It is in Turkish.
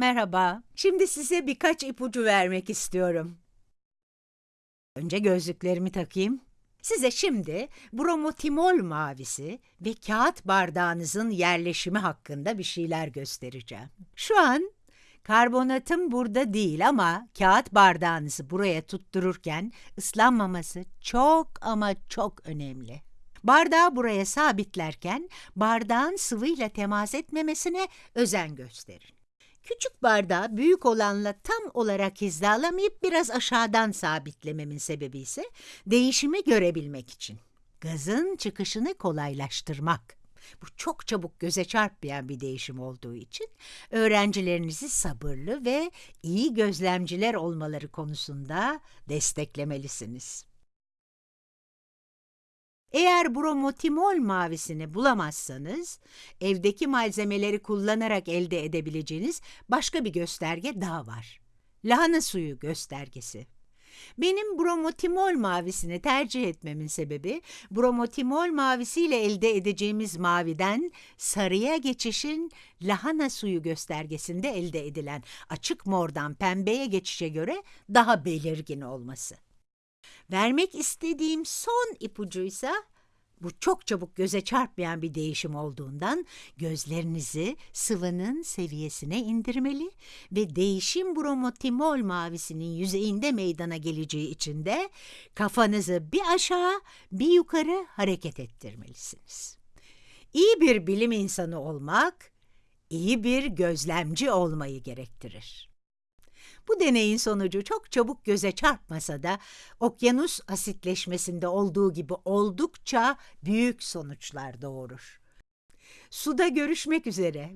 Merhaba. Şimdi size birkaç ipucu vermek istiyorum. Önce gözlüklerimi takayım. Size şimdi bromotimol mavisi ve kağıt bardağınızın yerleşimi hakkında bir şeyler göstereceğim. Şu an karbonatım burada değil ama kağıt bardağınızı buraya tuttururken ıslanmaması çok ama çok önemli. Bardağı buraya sabitlerken bardağın sıvıyla temas etmemesine özen gösterin. Küçük bardağı büyük olanla tam olarak hizalamayıp biraz aşağıdan sabitlememin sebebi ise değişimi görebilmek için. Gazın çıkışını kolaylaştırmak. Bu çok çabuk göze çarpmayan bir değişim olduğu için öğrencilerinizi sabırlı ve iyi gözlemciler olmaları konusunda desteklemelisiniz. Eğer bromotimol mavisini bulamazsanız, evdeki malzemeleri kullanarak elde edebileceğiniz başka bir gösterge daha var. Lahana suyu göstergesi. Benim bromotimol mavisini tercih etmemin sebebi, bromotimol mavisiyle elde edeceğimiz maviden sarıya geçişin lahana suyu göstergesinde elde edilen açık mordan pembeye geçişe göre daha belirgin olması. Vermek istediğim son ipucuysa bu çok çabuk göze çarpmayan bir değişim olduğundan gözlerinizi sıvının seviyesine indirmeli ve değişim bromotimol mavisinin yüzeyinde meydana geleceği için de kafanızı bir aşağı bir yukarı hareket ettirmelisiniz. İyi bir bilim insanı olmak, iyi bir gözlemci olmayı gerektirir. Bu deneyin sonucu çok çabuk göze çarpmasa da okyanus asitleşmesinde olduğu gibi oldukça büyük sonuçlar doğurur. Suda görüşmek üzere.